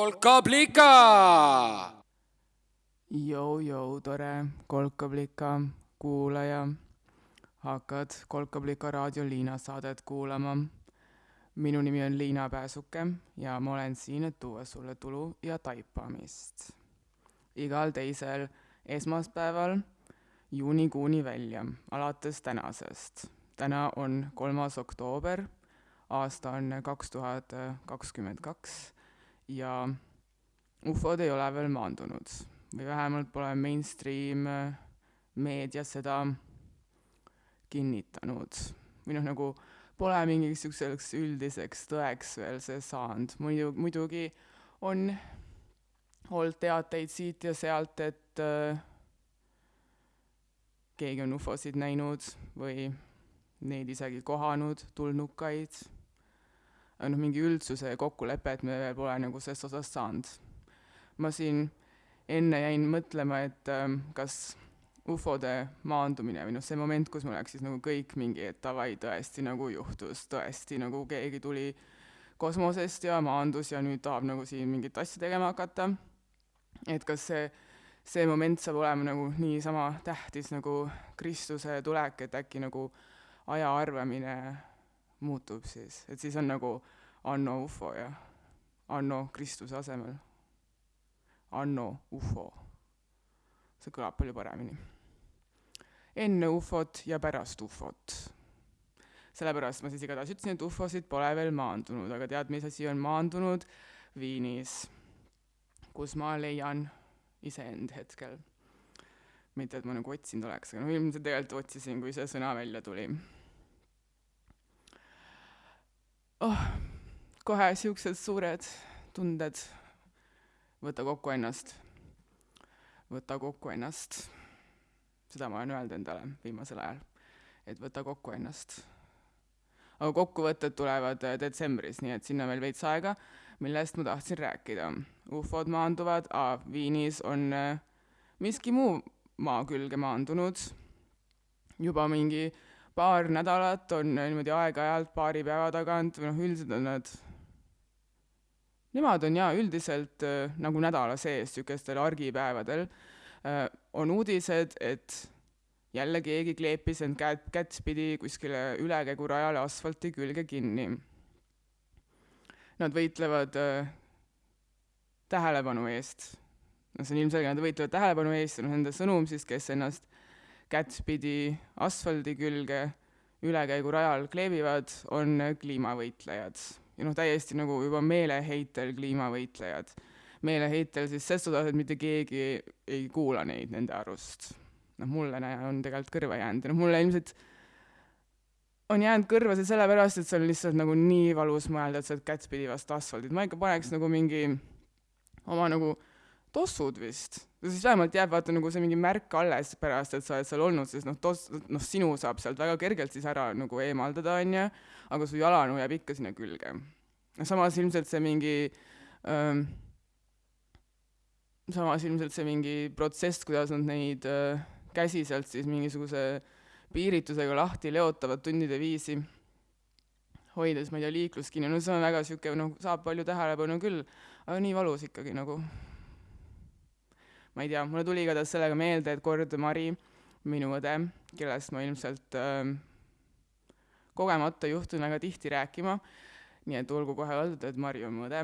kolkablika. Jou-jou, tore kolkablika kuulaja. hakkad Kolkablika raadio Liina saadet kuulama. minu nimi on Liina Pääsuke ja ma olen siin, et tuua sulle tulu ja taipamist. igal teisel esmaspäeval juunikuuni välja, alates tänasest. täna on kolmas oktoober, aasta on kaks tuhat kakskümmend kaks ja ufod ei ole veel maandunud või vähemalt pole mainstream meedia seda kinnitanud. või noh, nagu pole mingiks niisuguseks üldiseks tõeks veel see saanud, muidu, muidugi on olnud teateid siit ja sealt, et äh, keegi on ufosid näinud või neid isegi kohanud, tulnukaid. Noh, mingi üldsuse kokkulepet me veel pole nagu selles osas saanud. ma siin enne jäin mõtlema, et ähm, kas ufode maandumine või noh, see moment, kus mul läks siis nagu kõik mingi, et davai, tõesti nagu juhtus, tõesti nagu keegi tuli kosmosest ja maandus ja nüüd tahab nagu siin mingit asja tegema hakata. et kas see, see moment saab olema nagu niisama tähtis nagu Kristuse tulek, et äkki nagu aja arvamine muutub siis, et siis on nagu anno ufo ja anno Kristuse asemel anno ufo. see kõlab palju paremini. enne ufot ja pärast ufot. sellepärast ma siis igatahes ütlesin, et ufosid pole veel maandunud, aga tead, mis asi on maandunud? Viinis, kus ma leian iseend hetkel. mitte, et ma nagu otsinud oleks, aga no ilmselt tegelikult otsisin, kui see sõna välja tuli. Oh, kohe siuksed suured tunded võta kokku ennast, võta kokku ennast. seda ma olen öelnud endale viimasel ajal, et võta kokku ennast. aga kokkuvõtted tulevad äh, detsembris, nii et sinna veel veits aega, millest ma tahtsin rääkida. ufod maanduvad, Viinis on äh, miski muu maa külge maandunud juba mingi paar nädalat on niimoodi aeg-ajalt paari päeva tagant või noh, üldiselt on nad Nemad on jaa üldiselt äh, nagu nädala sees, niisugustel argipäevadel äh, on uudised, et jälle keegi kleepis end käed, kättpidi kuskile ülekäigurajale asfalti külge kinni. Nad võitlevad äh, tähelepanu eest. no see on ilmselge, nad võitlevad tähelepanu eest ja noh, nende sõnum siis, kes ennast kättpidi asfaldi külge ülekäigurajal kleebivad, on kliimavõitlejad ja noh, täiesti nagu juba meeleheitel kliimavõitlejad. meeleheitel siis ses osas, et mitte keegi ei kuula neid nende arust. noh, mulle on tegelikult kõrva jäänud ja noh, mulle ilmselt on jäänud kõrva see sellepärast, et see on lihtsalt nagu nii valus mõelda, et sa oled kättpidi vastu asfaldit, ma ikka paneks nagu mingi oma nagu tossud vist. siis vähemalt jääb vaata nagu see mingi märk alles pärast, et sa oled seal olnud, sest noh, toss, noh, sinu saab sealt väga kergelt siis ära nagu eemaldada, onju, aga su jalanuu jääb ikka sinna külge. samas ilmselt see mingi ähm, samas ilmselt see mingi protsess, kuidas nad neid äh, käsi sealt siis mingisuguse piiritusega lahti leotavad tundide viisi, hoides, ma ei tea, liiklust kinni, no see on väga niisugune, noh, saab palju tähelepanu küll, aga nii valus ikkagi nagu ma ei tea, mulle tuli igatahes sellega meelde, et kord Mari, minu õde, kellest ma ilmselt äh, kogemata juhtun väga tihti rääkima, nii et olgu kohe öeldud, et Mari on mu õde,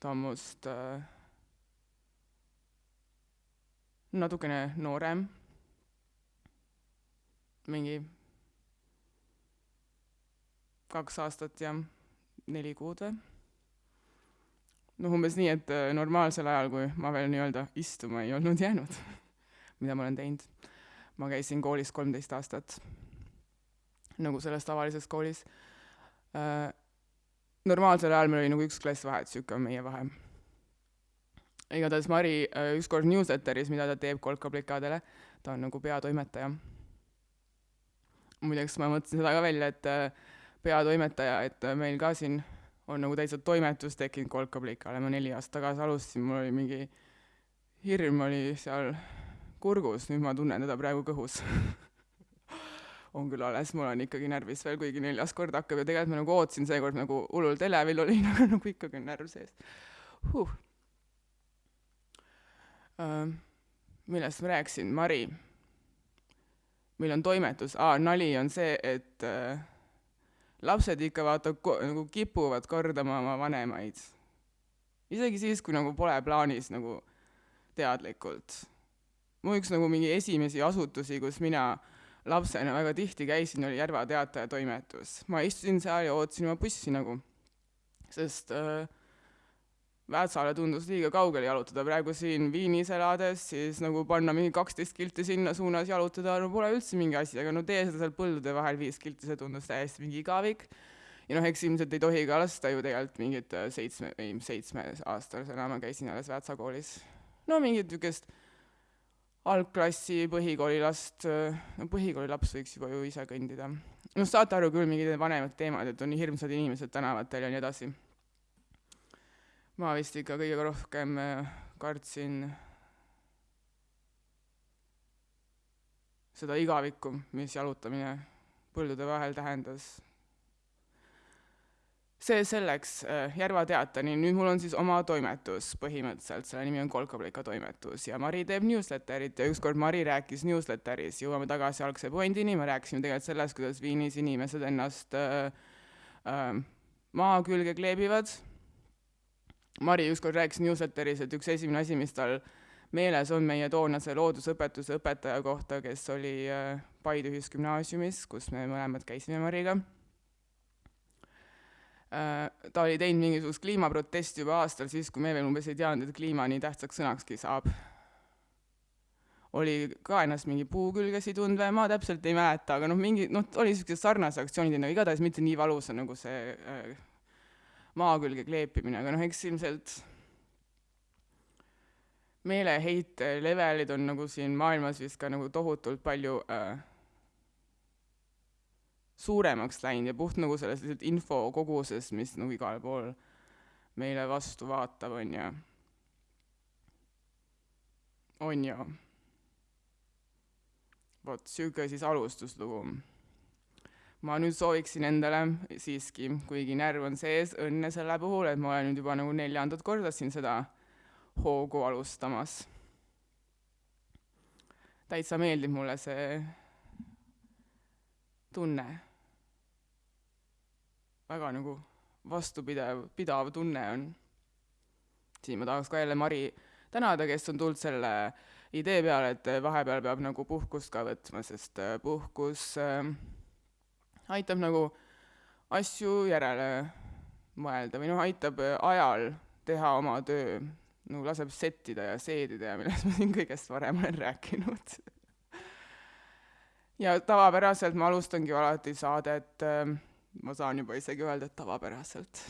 ta on must äh, natukene noorem, mingi kaks aastat ja neli kuud või noh, umbes nii, et äh, normaalsel ajal, kui ma veel nii-öelda istuma ei olnud jäänud mida ma olen teinud, ma käisin koolis kolmteist aastat, nagu selles tavalises koolis äh,. normaalsel ajal meil oli nagu üks klass vahet, niisugune on meie vahe. igatahes Mari äh, ükskord newsletteris, mida ta teeb kolkaplikadele, ta on nagu peatoimetaja. muideks ma mõtlesin seda ka välja, et peatoimetaja, et meil ka siin on nagu täitsa toimetus tekkinud kolkaplikale, ma neli aastat tagasi alustasin, mul oli mingi hirm oli seal kurgus, nüüd ma tunnen teda praegu kõhus. On küll alles, mul on ikkagi närvis veel, kuigi neljas kord hakkab ja tegelikult ma nagu ootasin seekord nagu hullult elevil olin, aga nagu ikkagi on närv sees. Huh.. Uh, millest ma rääkisin, Mari. meil on toimetus, aa, nali on see, et uh, lapsed ikka vaata nagu kipuvad kordama oma vanemaid. isegi siis, kui nagu pole plaanis nagu teadlikult. mu üks nagu mingi esimesi asutusi, kus mina lapsena väga tihti käisin, oli Järva Teataja toimetus. ma istusin seal ja ootasin oma bussi nagu, sest äh, Väätsale tundus liiga kaugele jalutada, praegu siin Viinis elades, siis nagu panna mingi kaksteist kilti sinna suunas jalutada, no pole üldse mingi asi, aga no tee seda seal põldude vahel viis kilti, see tundus täiesti mingi igavik. ja noh, eks ilmselt ei tohi ka lasta ju tegelikult mingit äh, seitsme, ei seitsmeaastasena ma käisin alles Väätsa koolis. no mingit niisugust algklassi põhikoolilast, äh, no põhikoolilaps võiks juba ju ise kõndida. noh, saate aru küll, mingid vanemad teemad, et on hirmsad inimesed tänavatel ja nii edasi ma vist ikka kõige rohkem äh, kartsin seda igavikku, mis jalutamine põldude vahel tähendas. see selleks, äh, Järva Teatani, nüüd mul on siis oma toimetus põhimõtteliselt, selle nimi on Kolkaplika toimetus ja Mari teeb newsletterit ja ükskord Mari rääkis newsletteris, jõuame tagasi algse pointini, me rääkisime tegelikult sellest, kuidas Viinis inimesed ennast äh, äh, maa külge kleebivad Mari ükskord rääkis newsletteris, et üks esimene asi, mis tal meeles on meie toonase loodusõpetuse õpetaja kohta, kes oli äh, Paide Ühisgümnaasiumis, kus me mõlemad käisime Mariga. Äh, ta oli teinud mingisugust kliimaprotesti juba aastal, siis kui me veel umbes ei teadnud, et kliima nii tähtsaks sõnakski saab. oli ka ennast mingi puu külge sidunud või ma täpselt ei mäleta, aga noh, mingi noh, oli niisugused sarnased aktsioonid, no igatahes mitte nii valusa nagu see äh, maa külge kleepimine, aga noh, eks ilmselt meeleheite levelid on nagu siin maailmas vist ka nagu tohutult palju äh, suuremaks läinud ja puht nagu selles lihtsalt infokoguses, mis nagu igal pool meile vastu vaatab, on ju. on ju. vot sihuke siis alustuslugu ma nüüd sooviksin endale siiski, kuigi närv on sees, õnne selle puhul, et ma olen nüüd juba nagu neljandat korda siin seda hoogu alustamas. täitsa meeldib mulle see tunne. väga nagu vastupidav, pidav tunne on. siin ma tahaks ka jälle Mari tänada, kes on tulnud selle idee peale, et vahepeal peab nagu puhkust ka võtma, sest puhkus äh, aitab nagu asju järele mõelda või noh, aitab äh, ajal teha oma töö, nagu laseb settida ja seedida ja millest ma siin kõigest varem olen rääkinud ja tavapäraselt ma alustangi alati saadet äh,, ma saan juba isegi öelda, et tavapäraselt.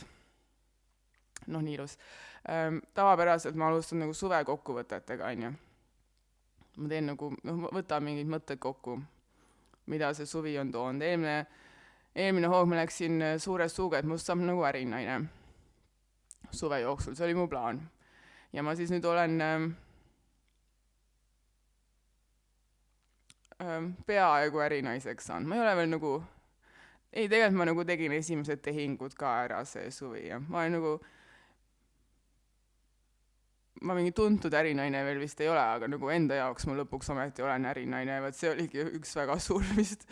noh, nii ilus ähm,. tavapäraselt ma alustan nagu suvekokkuvõtetega, on ju. ma teen nagu, noh, võtan mingid mõtted kokku, mida see suvi on toonud, eelmine eelmine hoog ma läksin äh, suure suuga, et must saab nagu ärinaine suve jooksul, see oli mu plaan. ja ma siis nüüd olen ähm, peaaegu ärinaiseks saanud, ma ei ole veel nagu, ei, tegelikult ma nagu tegin esimesed tehingud ka ära see suvi ja ma olen nagu, ma mingi tuntud ärinaine veel vist ei ole, aga nagu enda jaoks ma lõpuks ometi olen ärinaine, vot see oligi üks väga suur vist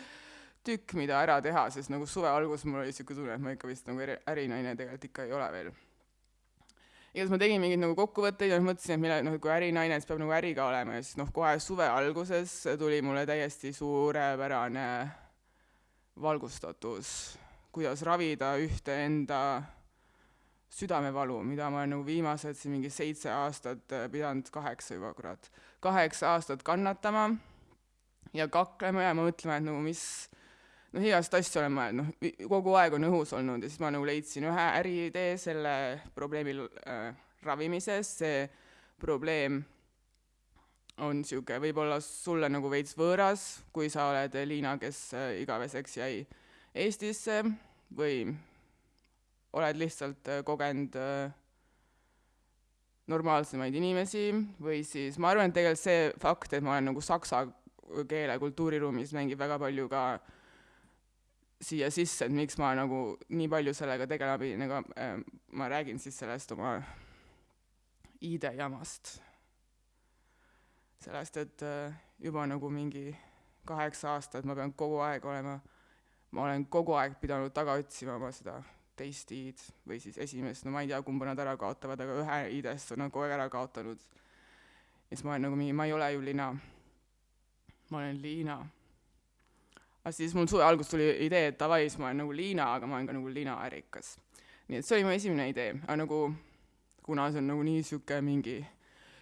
tükk, mida ära teha, sest nagu suve alguses mul oli niisugune tunne, et ma ikka vist nagu äri, ärinaine tegelikult ikka ei ole veel. igatahes ma tegin mingeid nagu kokkuvõtteid ja mõtlesin, et mille, noh, kui ärinaine, siis peab nagu äri ka olema ja siis noh, kohe suve alguses tuli mulle täiesti suurepärane valgustatus, kuidas ravida ühte enda südamevalu, mida ma olen nagu viimased siin mingi seitse aastat pidanud, kaheksa juba kurat, kaheksa aastat kannatama ja kaklema ja mõtlema, et nagu mis noh, igast asju olen mõelnud, noh, kogu aeg on õhus olnud ja siis ma nagu leidsin ühe äriidee selle probleemi äh, ravimises, see probleem on niisugune võib-olla sulle nagu veits võõras, kui sa oled Liina, kes äh, igaveseks jäi Eestisse või oled lihtsalt äh, kogenud äh, normaalsemaid inimesi või siis ma arvan, et tegelikult see fakt, et ma olen nagu saksa keele kultuuriruumis, mängib väga palju ka äh, siia sisse, et miks ma nagu nii palju sellega tegelema pidin, ega äh, ma räägin siis sellest oma ID-jamast. sellest, et äh, juba nagu mingi kaheksa aastat ma pean kogu aeg olema, ma olen kogu aeg pidanud taga otsima oma seda teist i-d või siis esimest, no ma ei tea, kumba nad ära kaotavad, aga ühe i-dest on nad kogu aeg ära kaotanud. ja siis ma olen nagu mingi, ma ei ole ju Lina. ma olen Liina. Aga siis mul suve alguses tuli idee, et davai, siis ma olen nagu Liina, aga ma olen ka nagu Liina ärikas. nii et see oli mu esimene idee, aga nagu kuna see on nagu nii sihuke mingi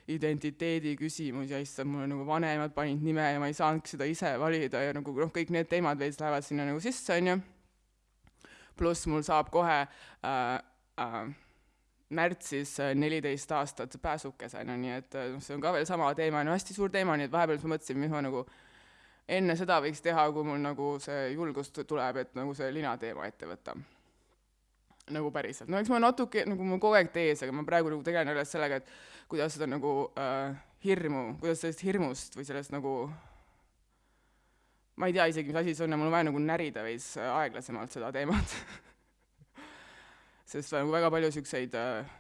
identiteedi küsimus ja issand, mul nagu vanemad panid nime ja ma ei saanudki seda ise valida ja nagu noh, kõik need teemad veits lähevad sinna nagu sisse, onju. pluss mul saab kohe äh, äh, märtsis äh, neliteist aastat pääsukesena, nii et noh, see on ka veel sama teema, no hästi suur teema, nii et vahepeal ma mõtlesin, mis ma nagu enne seda võiks teha, kui mul nagu see julgust tuleb, et nagu see lina teema ette võtta. Nagu päriselt, no eks ma natuke, nagu mul kogu aeg tees, aga ma praegu nagu tegelen alles sellega, et kuidas seda nagu äh, hirmu, kuidas sellest hirmust või sellest nagu ma ei tea isegi, mis asi see on ja mul on vaja nagu närida veits aeglasemalt seda teemat. Sest nagu väga palju niisuguseid äh,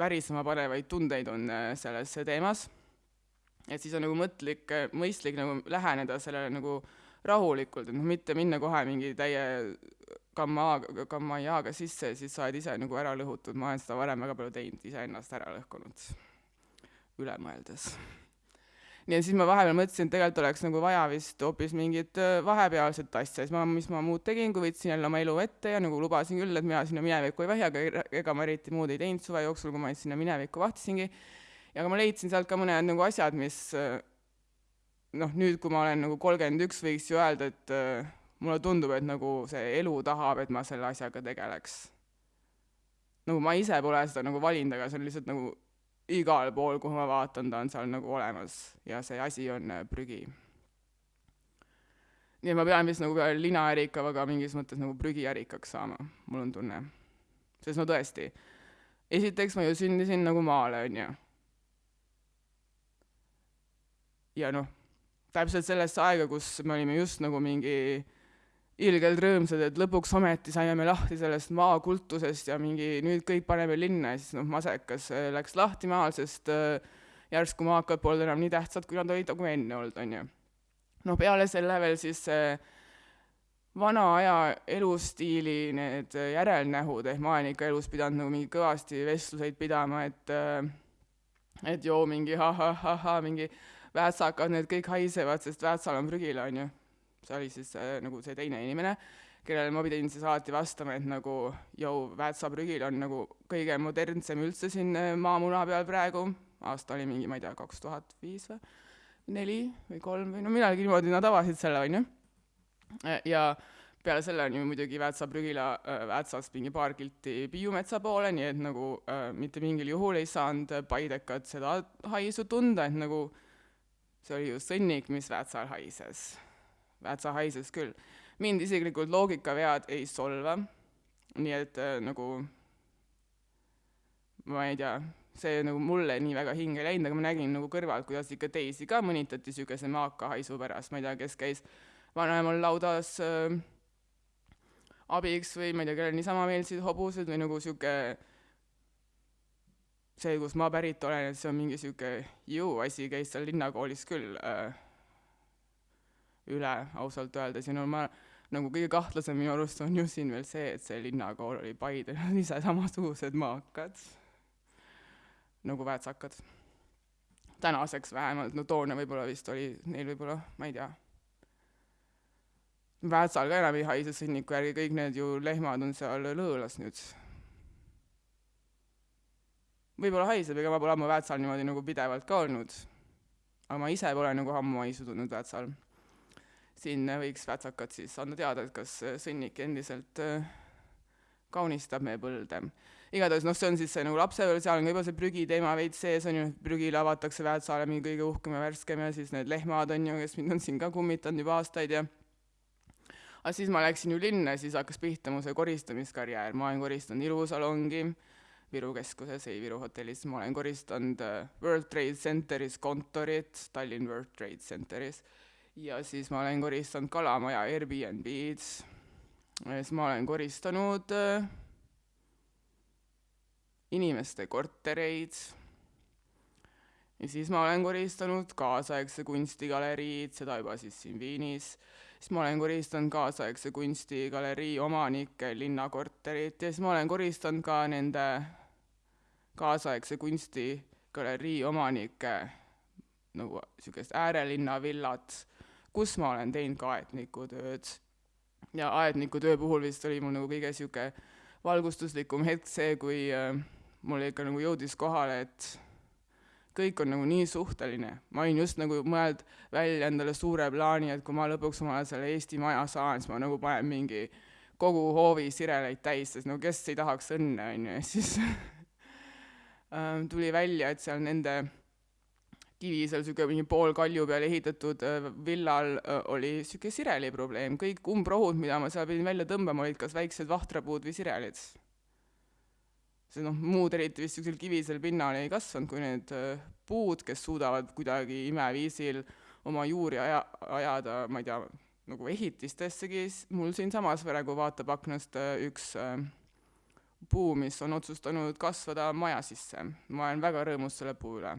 värisema panevaid tundeid on äh, selles teemas. Et siis on nagu mõtlik, mõistlik nagu läheneda sellele nagu rahulikult, et noh, mitte minna kohe mingi täie gamma, gamma-jaaga sisse ja siis sa oled ise nagu ära lõhutud, ma olen seda varem väga palju teinud, iseennast ära lõhkunud, üle mõeldes. nii et siis ma vahepeal mõtlesin, et tegelikult oleks nagu vaja vist hoopis mingit äh, vahepealset asja, siis ma, mis ma muud tegin, kui võtsin jälle oma elu ette ja nagu lubasin küll, et mina sinna minevikku ei vahi, aga ega ma eriti muud ei teinud suve jooksul, kui ma sinna minevikku vahtisingi. Ja ma leidsin sealt ka mõned nagu asjad, mis äh, noh, nüüd, kui ma olen nagu kolmkümmend üks, võiks ju öelda, et äh, mulle tundub, et nagu see elu tahab, et ma selle asjaga tegeleks. nagu ma ise pole seda nagu valinud, aga see on lihtsalt nagu igal pool, kuhu ma vaatan, ta on seal nagu olemas ja see asi on äh, prügi. nii et ma pean vist nagu ka mingis mõttes nagu prügiärikaks saama, mul on tunne. sest no tõesti, esiteks ma ju sündisin nagu maale, on ju. Ja noh, täpselt sellesse aega, kus me olime just nagu mingi ilgelt rõõmsad, et lõpuks ometi saime me lahti sellest maakultusest ja mingi nüüd kõik paneme linna ja siis noh, masekas äh, läks lahti maal, sest äh, järsku maakad polnud enam nii tähtsad, kui nad olid nagu enne olnud, on ju. no peale selle veel siis see vana aja elustiili need järelnähud, ehk ma olen ikka elus pidanud nagu mingi kõvasti vestluseid pidama, et äh, et joo mingi ha-ha-ha-ha, mingi väätsakad, need kõik haisevad, sest väätsal on prügila, on ju see oli siis äh, nagu see teine inimene, kellele ma pidin siis alati vastama, et nagu jõu, Väätsa prügil on nagu kõige modernsem üldse siin äh, maamuna peal praegu, aasta oli mingi, ma ei tea, kaks tuhat viis või? Neli või kolm või no millalgi niimoodi nad avasid selle, on ju. Äh, ja peale selle on ju muidugi Väätsa prügila äh, Väätsast mingi paar kilti Piiumetsa poole, nii et nagu äh, mitte mingil juhul ei saanud Paidekad seda haisu tunda, et nagu see oli ju sõnnik, mis Väätsal haises. Väätsa haises küll. mind isiklikult loogikavead ei solva, nii et äh, nagu ma ei tea, see nagu mulle nii väga hinge läinud, aga ma nägin nagu kõrvalt, kuidas ikka teisi ka mõnitati niisuguse maaka haisu pärast, ma ei tea, kes käis vanaemal laudas äh, abiks või ma ei tea, kellel niisama meeldisid hobused või nagu niisugune see, kus ma pärit olen, et see on mingi niisugune ju asi, käis seal linnakoolis küll äh, üle ausalt öeldes ja no ma nagu kõige kahtlasem minu arust on ju siin veel see, et see linnakool oli Paide, ise samasugused maakad nagu väätsakad. tänaseks vähemalt, no toona võib-olla vist oli neil võib-olla, ma ei tea. Väätsal ka enam ei haise sõnniku järgi, kõik need ju lehmad on seal lõõlas nüüd. Võib-olla haiseb, ega ma pole ammu Väätsal niimoodi nagu pidevalt ka olnud. aga ma ise pole nagu ammu haisu tundnud Väätsal siin võiks Vätsakad siis anda teada, et kas sõnnik endiselt äh, kaunistab meie põlde. igatahes noh, see on siis see nagu lapsepõlv, seal on ka juba see prügiteema veits sees, on ju, prügile avatakse Väätsaale mingi kõige uhkem ja värskem ja siis need lehmad on ju, kes mind on siin ka kummitanud juba aastaid ja aga siis ma läksin ju linna ja siis hakkas pihta mu see koristamiskarjäär, ma olen koristanud ilusalongi Viru keskuses, ei Viru hotellis, ma olen koristanud äh, World Trade Centeris kontorit, Tallinn World Trade Centeris. Ja siis ma olen koristanud Kalamaja Airbnb-d, siis ma olen koristanud äh, inimeste kortereid. Ja siis ma olen koristanud kaasaegse kunstigaleriid, seda juba siis siin Viinis, siis ma olen koristanud kaasaegse kunstigalerii omanike linnakorterit ja siis ma olen koristanud ka nende kaasaegse kunstigalerii omanike nagu niisugust äärelinna villat, kus ma olen teinud ka aednikutööd. ja aednikutöö puhul vist oli mul nagu kõige niisugune valgustuslikum hetk see, kui äh, mul ikka nagu jõudis kohale, et kõik on nagu nii suhteline. ma olin just nagu mõelnud välja endale suure plaani, et kui ma lõpuks omale selle Eesti maja saan, siis ma nagu panen mingi kogu hoovi sireleid täis, sest no kes ei tahaks õnne, on ju, ja siis tuli välja, et seal nende kivisel niisugune mingi pool kalju peale ehitatud äh, villal äh, oli niisugune sireli probleem, kõik umbrohud, mida ma seal pidin välja tõmbama, olid kas väiksed vahtrapuud või sirelid. see noh, muud eriti vist niisugusel kivisel pinnal ei kasvanud, kui need äh, puud, kes suudavad kuidagi imeviisil oma juuri aja, ajada, ma ei tea, nagu ehitistessegi, mul siinsamas praegu vaatab aknast üks puu, mis on otsustanud kasvada maja sisse. ma olen väga rõõmus selle puu üle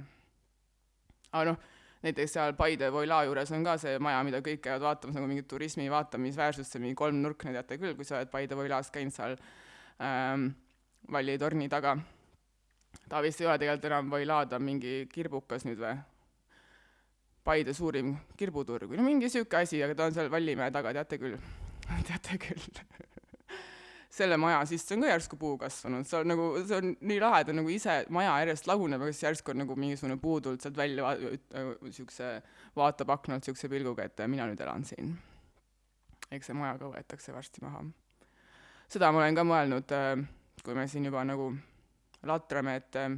aga noh, näiteks seal Paide Voila juures on ka see maja, mida kõik käivad vaatamas nagu mingit turismi vaatamisväärsust, see mingi kolmnurkne, teate küll, kui sa oled Paide Voilas käinud seal ähm, Valli torni taga. ta vist ei ole tegelikult enam Voila, ta on mingi kirbukas nüüd või? Paide suurim kirbuturg või no mingi niisugune asi, aga ta on seal Vallimäe taga, teate küll teate küll selle maja sisse on ka järsku puu kasvanud, see on nagu, see on nii lahe, ta nagu ise, maja järjest laguneb, aga siis järsku on nagu mingisugune puu tulnud sealt välja niisuguse, vaatab aknalt niisuguse pilguga, et mina nüüd elan siin. eks see maja ka võetakse varsti maha. seda ma olen ka mõelnud, äh, kui me siin juba nagu latrame, et äh,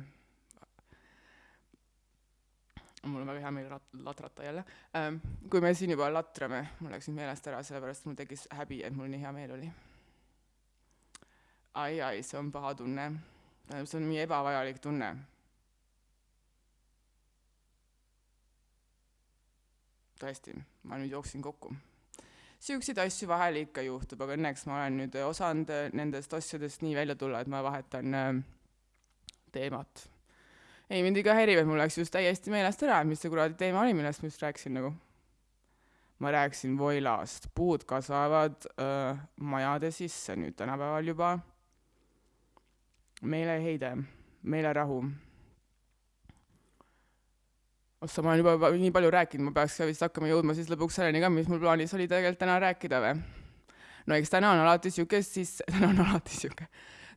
mul on väga hea meel rat-, latrata jälle, äh, kui me siin juba latrame, mul läks nüüd meelest ära, sellepärast mul tekkis häbi, et mul nii hea meel oli ai, ai, see on paha tunne. tähendab, see on nii ebavajalik tunne. tõesti, ma nüüd jooksin kokku. niisuguseid asju vahel ikka juhtub, aga õnneks ma olen nüüd osanud nendest asjadest nii välja tulla, et ma vahetan äh, teemat. ei, mind ikka häirib, et mul läks just täiesti meelest ära, mis see kuradi teema oli, millest ma just rääkisin nagu ma rääkisin Voilast, puud kasvavad öö, äh, majade sisse nüüd tänapäeval juba meeleheide, meelerahu. ossa, ma olen juba nii palju rääkinud, ma peaks ka vist hakkama jõudma siis lõpuks selleni ka, mis mul plaanis oli tegelikult täna rääkida või? no eks täna on alati sihuke sisse, täna on alati sihuke,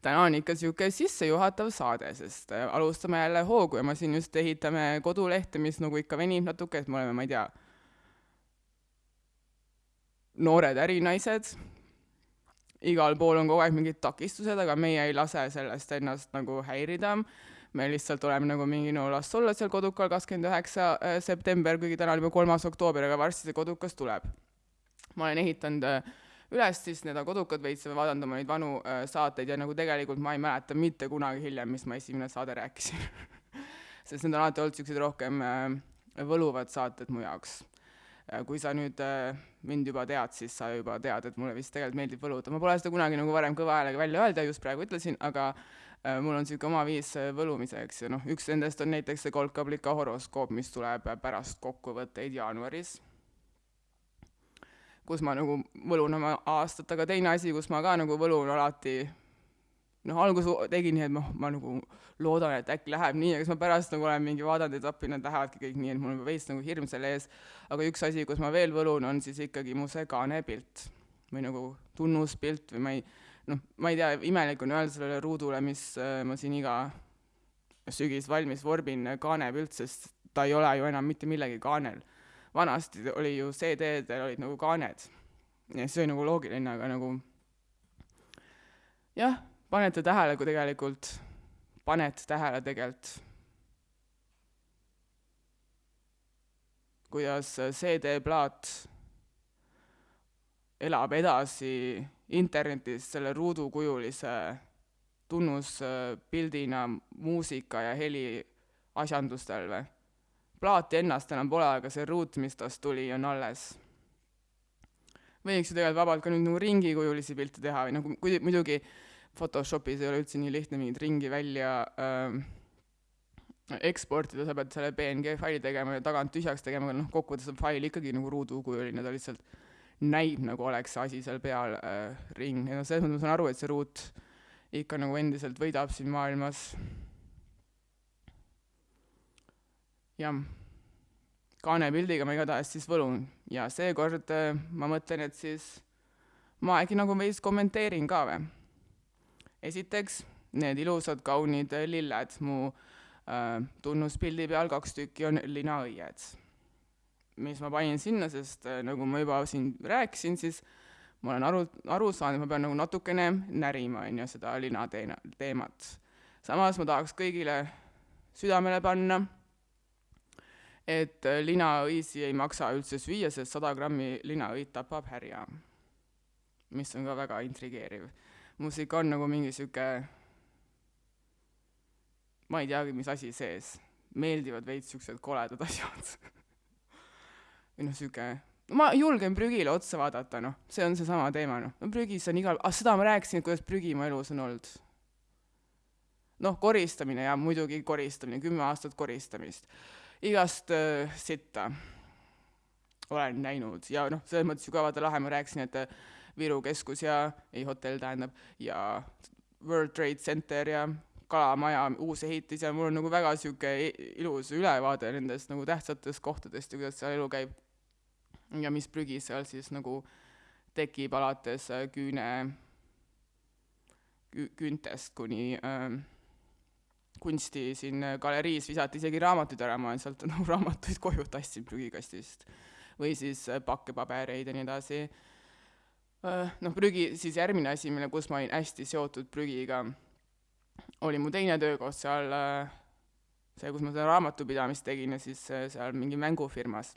täna on ikka sihuke sissejuhatav saade, sest äh, alustame jälle hoogu ja ma siin just ehitame kodulehte, mis nagu ikka venib natuke, et me oleme, ma ei tea, noored ärinaised igal pool on kogu aeg mingid takistused, aga meie ei lase sellest ennast nagu häirida. me lihtsalt oleme nagu mingi no las olla seal kodukal kakskümmend üheksa äh, september, kuigi täna on juba kolmas oktoober, aga varsti see kodukas tuleb. ma olen ehitanud äh, üles siis need kodukad veits ja vaadanud oma neid vanu äh, saateid ja nagu tegelikult ma ei mäleta mitte kunagi hiljem, mis ma esimene saade rääkisin sest need on alati olnud niisugused rohkem võluvad saated mu jaoks kui sa nüüd äh, mind juba tead, siis sa juba tead, et mulle vist tegelikult meeldib võluda, ma pole seda kunagi nagu varem kõva häälega välja öelda, just praegu ütlesin, aga äh, mul on niisugune oma viis äh, võlumiseks ja noh, üks nendest on näiteks see kolkablika horoskoop, mis tuleb pärast kokkuvõtteid jaanuaris, kus ma nagu võlun oma aastat, aga teine asi, kus ma ka nagu võlun alati noh, alguses tegin nii, et noh, ma nagu loodan, et äkki läheb nii, aga siis ma pärast nagu olen mingi vaadanud, et appi, need lähevadki kõik nii, et mul on veits nagu hirm selle ees. aga üks asi, kus ma veel võlun, on siis ikkagi mu see kaanepilt või nagu tunnuspilt või ma ei, noh, ma ei tea, imelik on öelda sellele ruudule, mis äh, ma siin iga sügis valmis vorbin, äh, kaanepilt, sest ta ei ole ju enam mitte millegi kaanel. vanasti oli ju CD-del olid nagu kaaned ja see oli nagu loogiline, aga nagu jah panete tähele, kui tegelikult, paned tähele tegelikult, kuidas CD-plaat elab edasi internetis selle ruudukujulise tunnuspildina muusika ja heli asjandustel või? plaati ennast enam pole, aga see ruut, mis tast tuli, on alles. võiks ju tegelikult vabalt ka nüüd nagu ringikujulisi pilte teha või nagu kui muidugi Photoshopis ei ole üldse nii lihtne mingit ringi välja äh, eksportida, sa pead selle PNG faili tegema ja tagant tühjaks tegema, aga noh, kokkuvõttes on fail ikkagi nagu ruudukujuline, ta lihtsalt näib nagu oleks see asi seal peal äh, ring. Ja noh, selles mõttes ma saan aru, et see ruut ikka nagu endiselt võidab siin maailmas. Jah, kaanepildiga ma igatahes siis võlun. Ja seekord äh, ma mõtlen, et siis ma äkki nagu veits kommenteerin ka või. Esiteks, need ilusad kaunid lilled mu äh, tunnuspildi peal, kaks tükki on linaõied, mis ma panin sinna, sest äh, nagu ma juba siin rääkisin, siis ma olen aru, aru saanud, et ma pean nagu natukene närima, on ju, seda lina teena, teemat. samas ma tahaks kõigile südamele panna et äh, linaõisi ei maksa üldse süüa, sest sada grammi linaõit tapab härja. mis on ka väga intrigeeriv. Muuseas ikka on nagu mingi sihuke, ma ei teagi, mis asi sees, meeldivad veits siuksed koledad asjad. Või noh, sihuke, ma julgen prügile otsa vaadata, noh, see on seesama teema, noh, no prügis on igal, ah seda ma rääkisin, kuidas prügi mu elus on olnud. noh, koristamine ja muidugi koristamine, kümme aastat koristamist. Igast äh, sitta olen näinud ja noh, selles mõttes ju ka vaata lahe, ma rääkisin, et äh, Viru keskus ja, ei hotell tähendab, ja World Trade Center ja kalamaja uus ehitis ja mul on nagu väga sihuke ilus ülevaade nendest nagu tähtsatest kohtadest ja kuidas seal elu käib. ja mis prügi seal siis nagu tekib alates äh, küüne kü,, küüntest kuni äh, kunsti siin äh, galeriis visati isegi raamatuid ära, ma olen sealt nagu raamatuid koju tassinud prügikastist. või siis äh, pakkepabereid ja nii edasi. Äh, noh, prügi, siis järgmine asi, mille, kus ma olin hästi seotud prügiga, oli mu teine töökoht seal, see, kus ma seda raamatupidamist tegin ja siis seal mingi mängufirmas.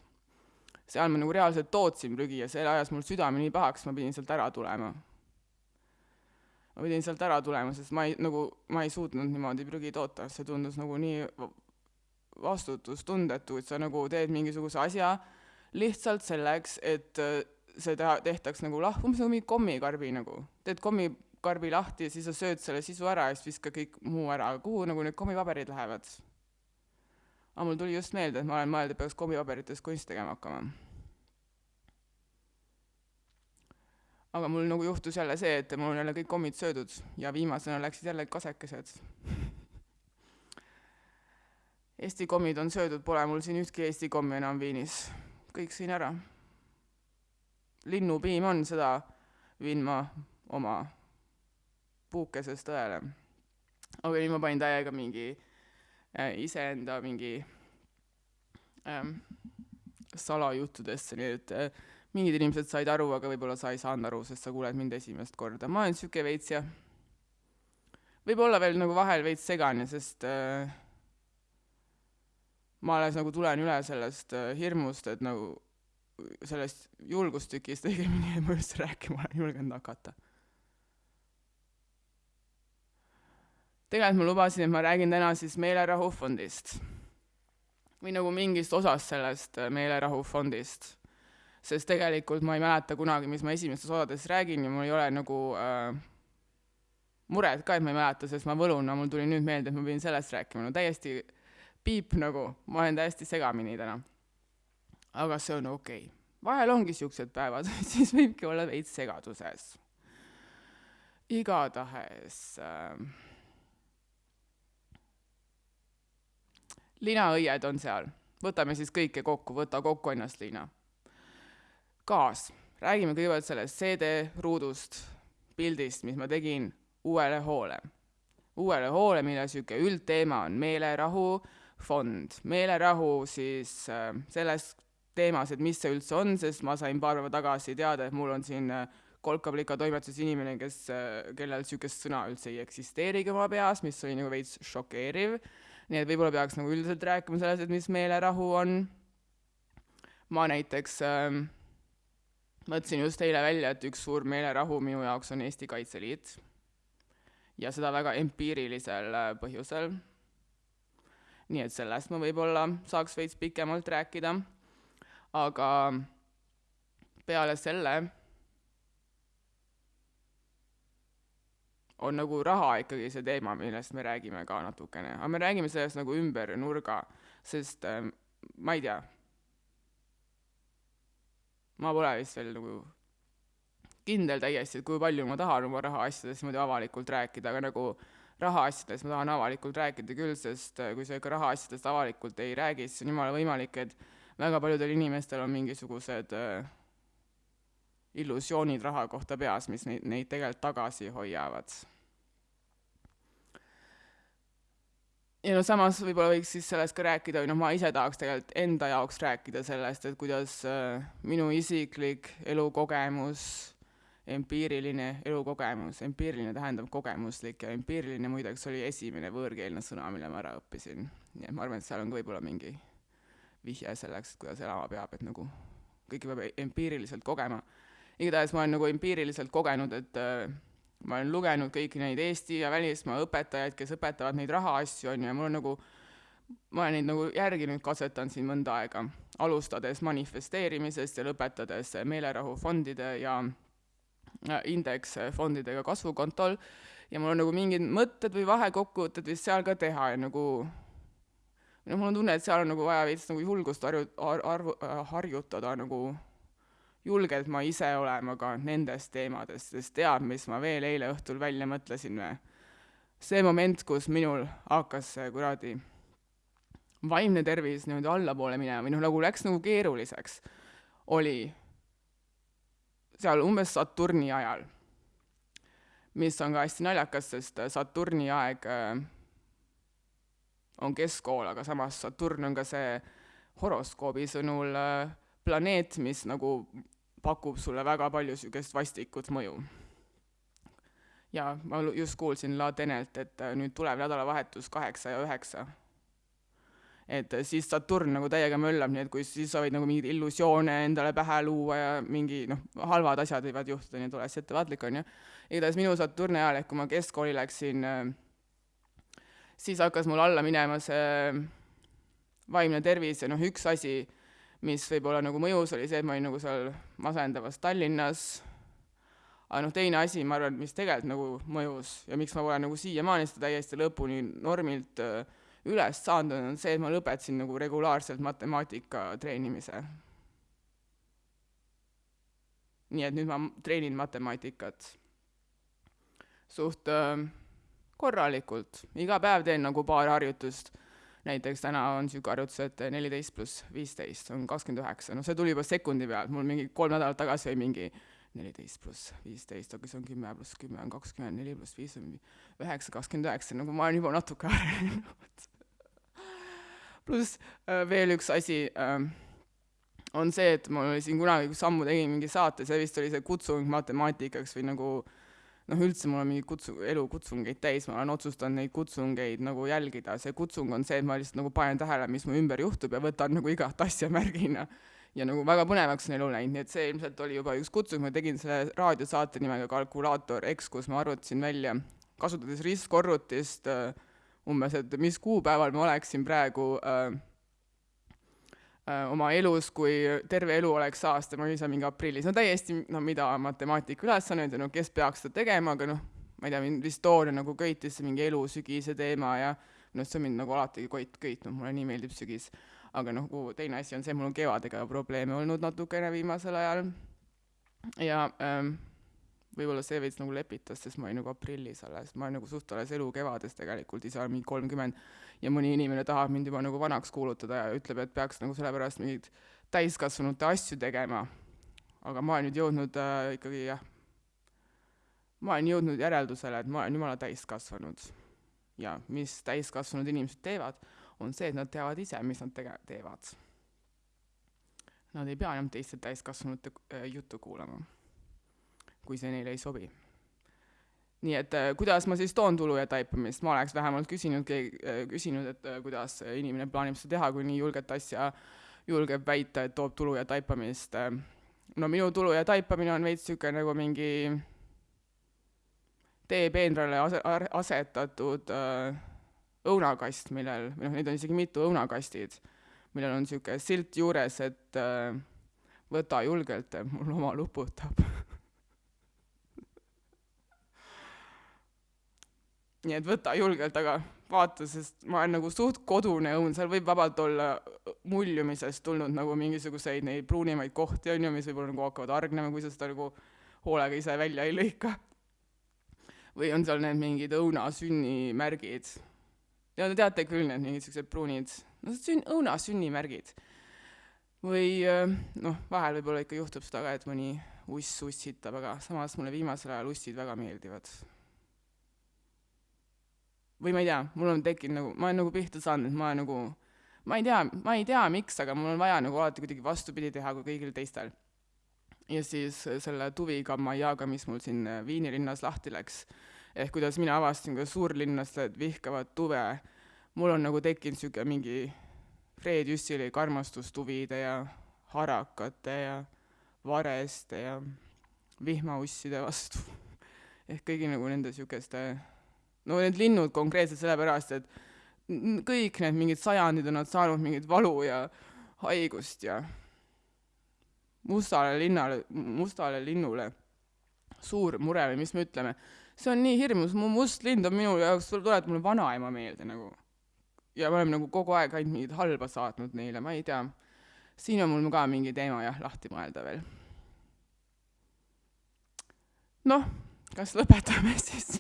seal ma nagu reaalselt tootsin prügi ja see ajas mul südame nii pahaks, ma pidin sealt ära tulema ma pidin sealt ära tulema, sest ma ei, nagu, ma ei suutnud niimoodi prügi toota, see tundus nagu nii vastutustundetu, et sa nagu teed mingisuguse asja lihtsalt selleks, et äh, see teha, tehtaks nagu lah-, umbes nagu mingi kommikarbi nagu. teed kommikarbi lahti ja siis sa sööd selle sisu ära ja siis viskad kõik muu ära, kuhu nagu need kommipaberid lähevad? aga mul tuli just meelde, et ma olen mõelnud, et peaks kommipaberitest kunsti tegema hakkama aga mul nagu juhtus jälle see, et mul on jälle kõik kommid söödud ja viimasena läksid jälle kasekesed. Eesti kommid on söödud, pole mul siin ühtki Eesti kommi enam Viinis, kõik sõin ära. Linnupiim on, seda viin ma oma puukesest õele. aga nüüd ma panin täiega mingi äh, iseenda mingi ähm, salajuttudesse, nii et äh, mingid inimesed said aru, aga võib-olla sa ei saanud aru, sest sa kuuled mind esimest korda. ma olen sihuke veits jah, võib-olla veel nagu vahel veits segane, sest äh, ma alles nagu tulen üle sellest äh, hirmust, et nagu sellest julgustükist õigemini, ma üldse rääkima olen julgenud hakata. tegelikult ma lubasin, et ma räägin täna siis meelerahufondist või nagu mingist osast sellest äh, meelerahufondist sest tegelikult ma ei mäleta kunagi, mis ma esimestes osades räägin ja mul ei ole nagu äh, muret ka, et ma ei mäleta, sest ma võlun, no mul tuli nüüd meelde, et ma pidin sellest rääkima, no täiesti piip nagu, ma olen täiesti segamini täna. Aga see on okei okay.. vahel ongi siuksed päevad siis võibki olla veits segaduses. igatahes äh, linaõied on seal, võtame siis kõike kokku, võta kokku ennast, Liina gaas. räägime kõigepealt sellest CD-ruudust, pildist, mis ma tegin uuele hoole. uuele hoole, mille niisugune üldteema on meelerahu fond. meelerahu siis äh, selles teemas, et mis see üldse on, sest ma sain paar päeva tagasi teada, et mul on siin äh, kolkablika toimetuses inimene, kes äh,, kellel niisugust sõna üldse ei eksisteerigi oma peas, mis oli nagu veits šokeeriv. nii et võib-olla peaks nagu üldiselt rääkima sellest, et mis meelerahu on. ma näiteks äh, mõtlesin just eile välja, et üks suur meelerahu minu jaoks on Eesti Kaitseliit. ja seda väga empiirilisel äh, põhjusel. nii et sellest ma võib-olla saaks veits pikemalt rääkida, aga peale selle on nagu raha ikkagi see teema, millest me räägime ka natukene, aga me räägime sellest nagu ümber nurga, sest äh, ma ei tea, ma pole vist veel nagu kindel täiesti, et kui palju ma tahan oma rahaasjadest niimoodi avalikult rääkida, aga nagu rahaasjadest ma tahan avalikult rääkida küll, sest äh, kui sa ikka rahaasjadest avalikult ei räägi, siis on jumala võimalik, et väga paljudel inimestel on mingisugused äh, illusioonid raha kohta peas, mis neid, neid tegelikult tagasi hoiavad. ja no samas võib-olla võiks siis sellest ka rääkida või noh, ma ise tahaks tegelikult enda jaoks rääkida sellest, et kuidas äh, minu isiklik elukogemus, empiiriline elukogemus, empiiriline tähendab kogemuslik ja empiiriline muideks oli esimene võõrkeelne sõna, mille ma ära õppisin. nii et ma arvan, et seal on ka võib-olla mingi vihje selleks, et kuidas elama peab, et nagu kõike peab empiiriliselt kogema. Igatahes ma olen nagu empiiriliselt kogenud, et äh, ma olen lugenud kõiki neid Eesti ja välismaa õpetajaid, kes õpetavad neid rahaasju, on ju, ja mul on nagu, ma olen neid nagu järginud, katsetanud siin mõnda aega, alustades manifesteerimisest ja lõpetades meelerahufondide ja indeksfondidega kasvukontol. Ja mul on nagu mingid mõtted või vahekokkuvõtted vist seal ka teha ja nagu noh, mul on tunne, et seal on nagu vaja veits nagu julgust harju-, arvu-, harjutada nagu julgelt ma ise olema ka nendest teemadest, sest tead, mis ma veel eile õhtul välja mõtlesin või? see moment, kus minul hakkas see kuradi vaimne tervis niimoodi allapoole minema või noh, nagu läks nagu keeruliseks, oli seal umbes Saturni ajal, mis on ka hästi naljakas, sest Saturni aeg äh, on keskkool, aga samas Saturn on ka see horoskoobi sõnul äh, planeet, mis nagu pakub sulle väga palju niisugust vastikut mõju. ja ma just kuulsin La Tenelt, et äh, nüüd tuleb nädalavahetus kaheksa ja üheksa. et äh, siis Saturn nagu täiega möllab, nii et kui siis sa võid nagu mingeid illusioone endale pähe luua ja mingi noh, halvad asjad võivad juhtuda, nii et ole ettevaatlik, on ju. igatahes minu Saturni ajal, ehk kui ma keskkooli läksin, äh, siis hakkas mul alla minema see vaimne tervis ja noh, üks asi mis võib-olla nagu mõjus, oli see, et ma olin nagu seal masendavas Tallinnas, aga noh, teine asi, ma arvan, mis tegelikult nagu mõjus ja miks ma pole nagu siiamaani seda täiesti lõpuni normilt äh, üles saanud, on see, et ma lõpetasin nagu regulaarselt matemaatika treenimise. nii et nüüd ma treenin matemaatikat suht äh, korralikult, iga päev teen nagu paar harjutust. Näiteks täna on niisugune arvutus, et neliteist pluss viisteist on kakskümmend üheksa, noh see tuli juba sekundi pealt, mul mingi kolm nädalat tagasi oli mingi neliteist pluss viisteist, aga see on kümme pluss kümme on kakskümmend, neli pluss viis on üheksa, kakskümmend üheksa, nagu ma olen juba natuke arenenud pluss äh, veel üks asi äh, on see, et mul oli siin kunagi, kus ammu tegin mingi saate, see vist oli see kutsung matemaatikaks või nagu äh, noh, üldse mul on mingi kutsu-, elukutsungeid täis, ma olen otsustanud neid kutsungeid nagu jälgida, see kutsung on see, et ma lihtsalt nagu panen tähele, mis mu ümber juhtub ja võtan nagu igat asja märgina. ja nagu väga põnevaks on elu läinud, nii et see ilmselt oli juba üks kutsung, ma tegin selle raadiosaate nimega Kalkulaator X, kus ma arvutasin välja, kasutades ristkorrutist äh, umbes, et mis kuupäeval ma oleksin praegu Äh, oma elus, kui terve elu oleks aasta, ma olin seal mingi aprillis, no täiesti, no mida matemaatika ülesanded ja no kes peaks seda tegema, aga noh, ma ei tea, mind vist toona nagu köitis see mingi elu sügise teema ja noh, see on mind nagu alati koit-, köitnud, mulle nii meeldib sügis. aga noh, teine asi on see, mul on kevadega probleeme olnud natukene viimasel ajal ja ähm, võib-olla see veits nagu lepitas, sest ma olin nagu aprillis alles, ma olen nagu suht alles elu kevades tegelikult, ise olen mingi kolmkümmend ja mõni inimene tahab mind juba nagu vanaks kuulutada ja ütleb, et peaks nagu sellepärast mingeid täiskasvanute asju tegema. aga ma olen nüüd jõudnud äh, ikkagi jah, ma olen jõudnud järeldusele, et ma olen jumala täiskasvanud. ja mis täiskasvanud inimesed teevad, on see, et nad teavad ise, mis nad tege-, teevad. Nad ei pea enam teiste täiskasvanute äh, juttu kuulama, kui see neile ei sobi nii et äh, kuidas ma siis toon tulu ja taipamist, ma oleks vähemalt küsinud, äh, küsinud, et äh, kuidas inimene plaanib seda teha, kui nii julget asja julgeb väita, et toob tulu ja taipamist. no minu tulu ja taipamine on veits niisugune nagu mingi teepeenrale ase-, asetatud õunakast, millel, või noh, neid on isegi mitu õunakastid, millel on niisugune silt juures, et äh, võta julgelt, mul oma luputab nii et võta julgelt, aga vaata, sest ma olen nagu suht kodune õun, seal võib vabalt olla muljumisest tulnud nagu mingisuguseid neid pruunimaid kohti, on ju, mis võib-olla nagu hakkavad hargnema, kui sa seda nagu hoolega ise välja ei lõika. või on seal need mingid õunasünnimärgid. ja te teate küll, need mingid siuksed pruunid, no sünn, õunasünnimärgid. või noh, vahel võib-olla ikka juhtub seda ka, et mõni uss ussitab, aga samas mulle viimasel ajal ussid väga meeldivad või ma ei tea, mul on tekkinud nagu, ma olen nagu pihta saanud, et ma nagu, ma ei tea, ma ei tea, miks, aga mul on vaja nagu alati kuidagi vastupidi teha kui kõigil teistel. ja siis selle tuvikamaiaga, mis mul siin Viini linnas lahti läks, ehk kuidas mina avastasin, kuidas suurlinlased vihkavad tuve, mul on nagu tekkinud niisugune mingi Fred Jüssilik armastus tuvide ja harakate ja vareste ja vihmausside vastu ehk kõigi nagu nende niisuguste no need linnud konkreetselt sellepärast, et kõik need mingid sajandid on nad saanud mingit valu ja haigust ja mustale linnale, mustale linnule suur mure või mis me ütleme, see on nii hirmus, mu must lind on minu jaoks, tuletab mulle vanaema meelde nagu. ja me oleme nagu kogu aeg ainult mingit halba saatnud neile, ma ei tea. siin on mul ka mingi teema jah, lahti mõelda veel. noh, kas lõpetame siis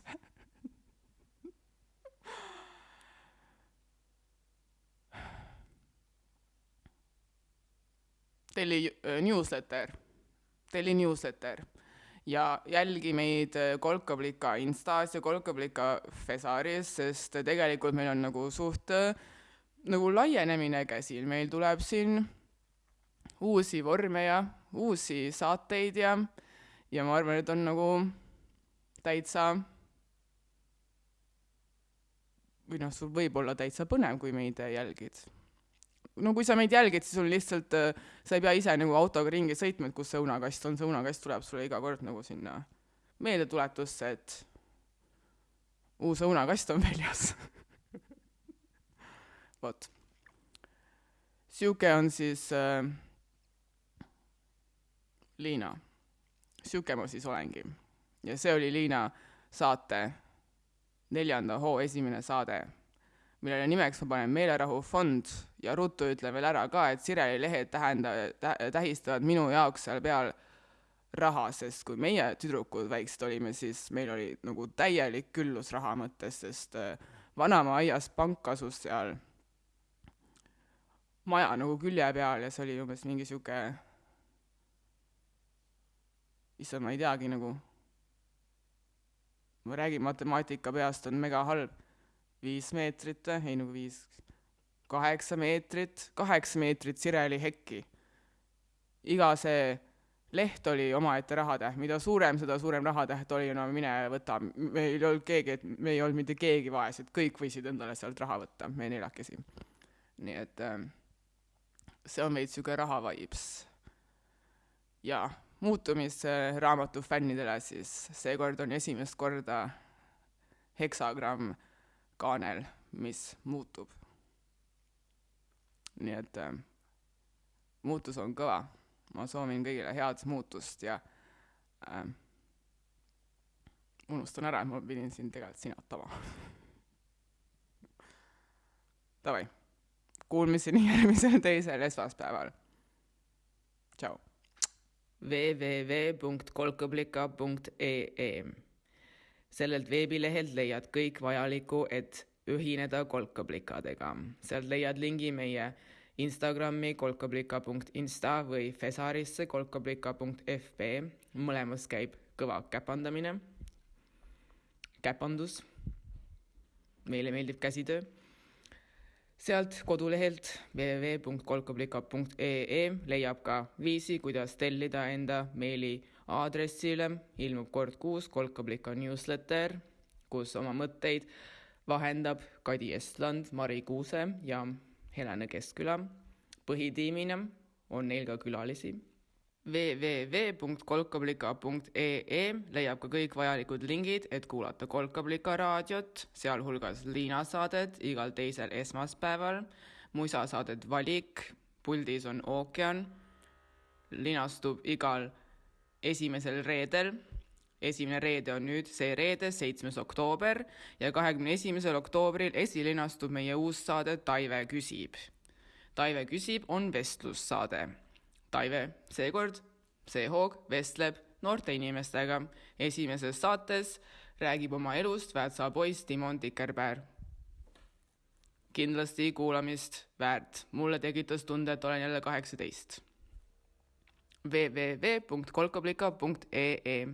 telli äh, newsletter, telli newsletter ja jälgi meid äh, Kolkablika Instas ja Kolkablika Fesaris, sest tegelikult meil on nagu suht äh, nagu laienemine käsil, meil tuleb siin uusi vorme ja uusi saateid ja, ja ma arvan, et on nagu täitsa või noh, sul võib olla täitsa põnev, kui meid jälgid no kui sa meid jälgid, siis sul lihtsalt, äh, sa ei pea ise nagu autoga ringi sõitma, et kus see õunakast on, see õunakast tuleb sulle iga kord nagu sinna meeldetuletusse, et uus õunakast on väljas vot. sihuke on siis äh, Liina. sihuke ma siis olengi. ja see oli Liina saate neljanda hoo esimene saade millele nimeks ma panen Meelerahufond ja ruttu ütlen veel ära ka, et Sireli lehed tähenda- tä,, tähistavad minu jaoks seal peal raha, sest kui meie tüdrukud väiksed olime, siis meil oli nagu täielik küllus raha mõttes, sest äh, vanaema aias pank asus seal maja nagu külje peal ja see oli umbes mingi sihuke, issand, ma ei teagi nagu, ma räägin matemaatika peast, on mega halb viis meetrit või, ei nagu viis, kaheksa meetrit, kaheksa meetrit Sireli hekki. iga see leht oli omaette rahatäht, mida suurem, seda suurem rahatäht oli, no mine võta, meil ei olnud keegi, et me ei olnud mitte keegi vaesed, kõik võisid endale sealt raha võtta, me neljakesi. nii et äh, see on veits niisugune raha vibes. jaa, muutumisraamatu fännidele siis seekord on esimest korda heksagramm kaanel, mis muutub. Nii et äh, muutus on kõva. ma soovin kõigile head muutust ja äh, unustan ära, et ma pidin siin tegelikult sinatama Davai, kuulmiseni järgmisel teisel esmaspäeval. tšau. www.kolkablika.ee sellelt veebilehelt leiad kõik vajalikku, et ühineda kolkaplikadega. sealt leiad lingi meie Instagrami kolkablika.insta või Fesarisse kolkablika.fb, mõlemas käib kõva käpandamine, käpandus, meile meeldib käsitöö. sealt kodulehelt www.kolkablika.ee leiab ka viisi, kuidas tellida enda meili aadressile ilmub kord kuus kolkablika newsletter, kus oma mõtteid vahendab Kadi Estland, Mari Kuuse ja Helene Keskküla. põhitiimina on neil ka külalisi. www.kolkablika.ee leiab ka kõik vajalikud lingid, et kuulata Kolkablika raadiot, sealhulgas Liina saadet igal teisel esmaspäeval, musasaadet Valik, puldis on ookean, linastub igal esimesel reedel esimene reede on nüüd see reede, seitsmes oktoober ja kahekümne esimesel oktoobril esilinastub meie uus saade Taive küsib. Taive küsib on vestlussaade. Taive seekord, see hoog vestleb noorte inimestega. esimeses saates räägib oma elust Väätsa poiss Timon Tikerpää. kindlasti kuulamist väärt, mulle tekitas tunde, et olen jälle kaheksateist www.kolkablika.ee